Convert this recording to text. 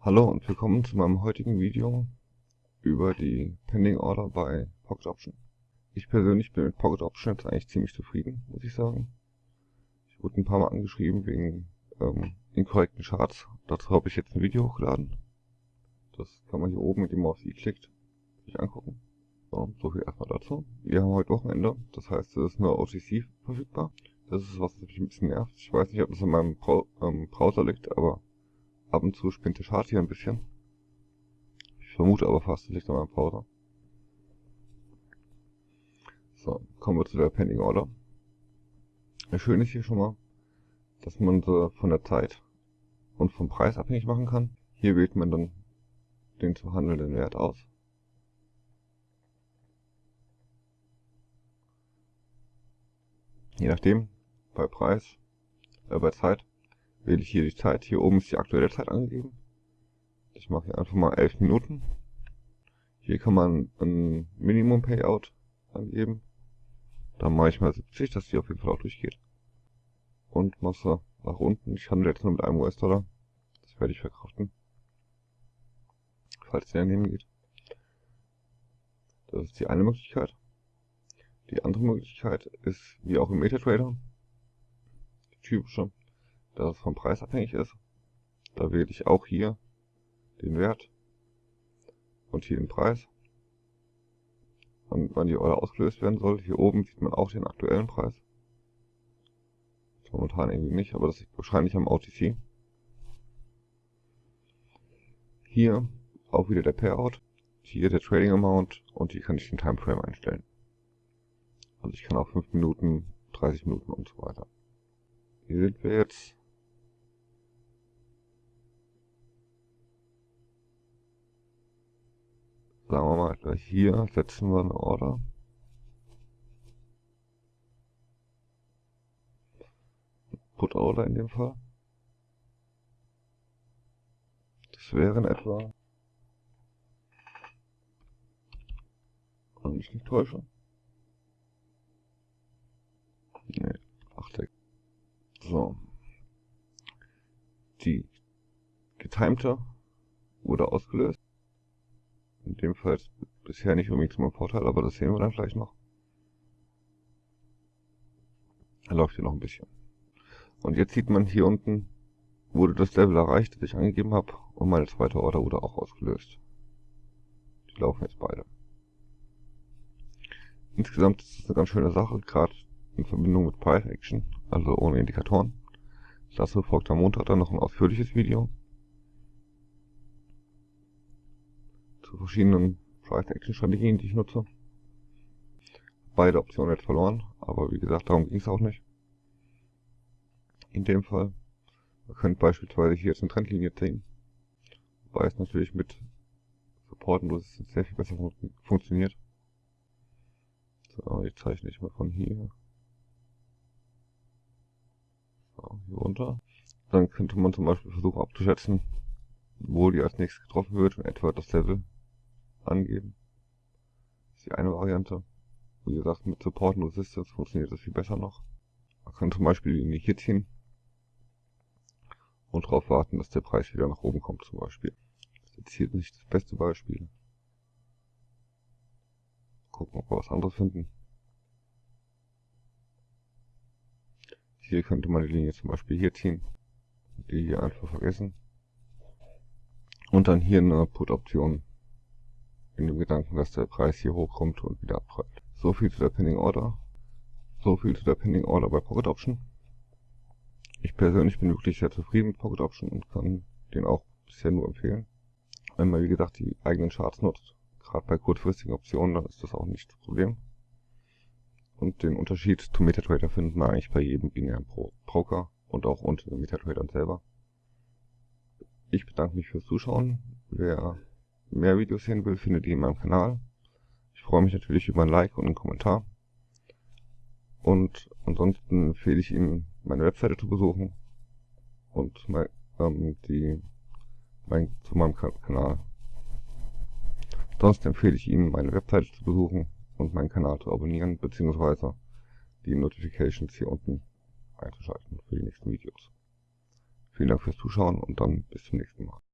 Hallo und willkommen zu meinem heutigen Video über die Pending Order bei Pocket Option. Ich persönlich bin mit Pocket Option jetzt eigentlich ziemlich zufrieden, muss ich sagen. Ich wurde ein paar Mal angeschrieben wegen ähm, inkorrekten Charts. Dazu habe ich jetzt ein Video hochgeladen. Das kann man hier oben, indem man auf i klickt, sich angucken. So, so viel erstmal dazu. Wir haben heute Wochenende, das heißt es ist nur OTC verfügbar. Das ist was, mich ein bisschen nervt. Ich weiß nicht, ob das an meinem ähm, Browser liegt, aber Ab und zu spinnt der Chart hier ein bisschen. Ich vermute aber fast, liegt an meinem Browser. So, kommen wir zu der Pending Order. Schön ist hier schon mal, dass man sie von der Zeit und vom Preis abhängig machen kann. Hier wählt man dann den zu handelnden Wert aus. Je nachdem, bei Preis, äh, bei Zeit wähle ich hier die Zeit. Hier oben ist die aktuelle Zeit angegeben. Ich mache hier einfach mal 11 Minuten. Hier kann man ein Minimum Payout angeben. Dann mache ich mal 70, dass die auf jeden Fall auch durchgeht. Und Masse nach unten. Ich handle jetzt nur mit einem US-Dollar. Das werde ich verkraften. Falls der daneben geht. Das ist die eine Möglichkeit. Die andere Möglichkeit ist, wie auch im MetaTrader, die typische, dass es vom Preis abhängig ist. Da wähle ich auch hier den Wert und hier den Preis. Und wann die Order ausgelöst werden soll. Hier oben sieht man auch den aktuellen Preis. Momentan irgendwie nicht, aber das liegt wahrscheinlich am OTC. Hier auch wieder der Payout. Hier der Trading Amount und hier kann ich den Timeframe einstellen. Also ich kann auch 5 Minuten, 30 Minuten und so weiter. Hier sind wir jetzt sagen wir mal gleich hier setzen wir eine Order. Put Order in dem Fall. Das wären etwa, wenn ich nicht täusche. Nee, 8 So. Die getimte wurde ausgelöst. In dem Fall bisher nicht unbedingt zum Vorteil, aber das sehen wir dann gleich noch. Er läuft hier noch ein bisschen. Und jetzt sieht man hier unten, wurde das Level erreicht, das ich angegeben habe, und meine zweite Order wurde auch ausgelöst. Die laufen jetzt beide. Insgesamt ist es eine ganz schöne Sache, gerade in Verbindung mit Price Action, also ohne Indikatoren. Dazu folgt am Montag dann noch ein ausführliches Video. Zu verschiedenen Price-Action-Strategien, die ich nutze. Beide Optionen jetzt verloren, aber wie gesagt, darum ging es auch nicht. In dem Fall. Ihr könnt beispielsweise hier jetzt eine Trendlinie ziehen, wobei es natürlich mit Support und Resistance sehr viel besser fun funktioniert. So, jetzt zeichne ich mal von hier. So, hier runter. Dann könnte man zum Beispiel versuchen abzuschätzen, wo die als nächstes getroffen wird und etwa das Level angeben. Das ist die eine Variante. Wie gesagt, mit Support und Resistance funktioniert das viel besser noch. Man kann zum Beispiel die Linie hier ziehen und darauf warten, dass der Preis wieder nach oben kommt zum Beispiel. Das ist jetzt hier nicht das beste Beispiel. Gucken, ob wir was anderes finden. Hier könnte man die Linie zum Beispiel hier ziehen. Die hier einfach vergessen. Und dann hier eine Put-Option in dem Gedanken, dass der Preis hier hochkommt und wieder abprallt. So viel zu der Pending Order. So viel zu der Pending Order bei Pocket Option. Ich persönlich bin wirklich sehr zufrieden mit Pocket Option und kann den auch bisher nur empfehlen. Wenn man wie gesagt die eigenen Charts nutzt, gerade bei kurzfristigen Optionen, dann ist das auch nicht das Problem. Und den Unterschied zu MetaTrader findet man eigentlich bei jedem binären Broker und auch unter den MetaTradern selber. Ich bedanke mich fürs Zuschauen. Wer mehr Videos sehen will, findet ihr in meinem Kanal. Ich freue mich natürlich über ein Like und einen Kommentar. Und ansonsten empfehle ich Ihnen, meine Webseite zu besuchen und mein, ähm, die, mein, zu meinem Kanal. Sonst empfehle ich Ihnen, meine Webseite zu besuchen und meinen Kanal zu abonnieren, beziehungsweise die Notifications hier unten einzuschalten für die nächsten Videos. Vielen Dank fürs Zuschauen und dann bis zum nächsten Mal.